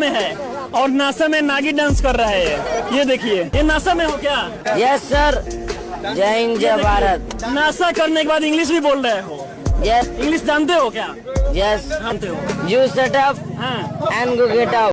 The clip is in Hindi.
में है और नासा में नागी डांस कर रहा है ये। देखिए। ये नासा में हो क्या? यस सर जय हिंद जय भारत नासा करने के बाद इंग्लिश भी बोल रहे हो। यस इंग्लिश जानते हो क्या? यस जानते हो। You set up and go get up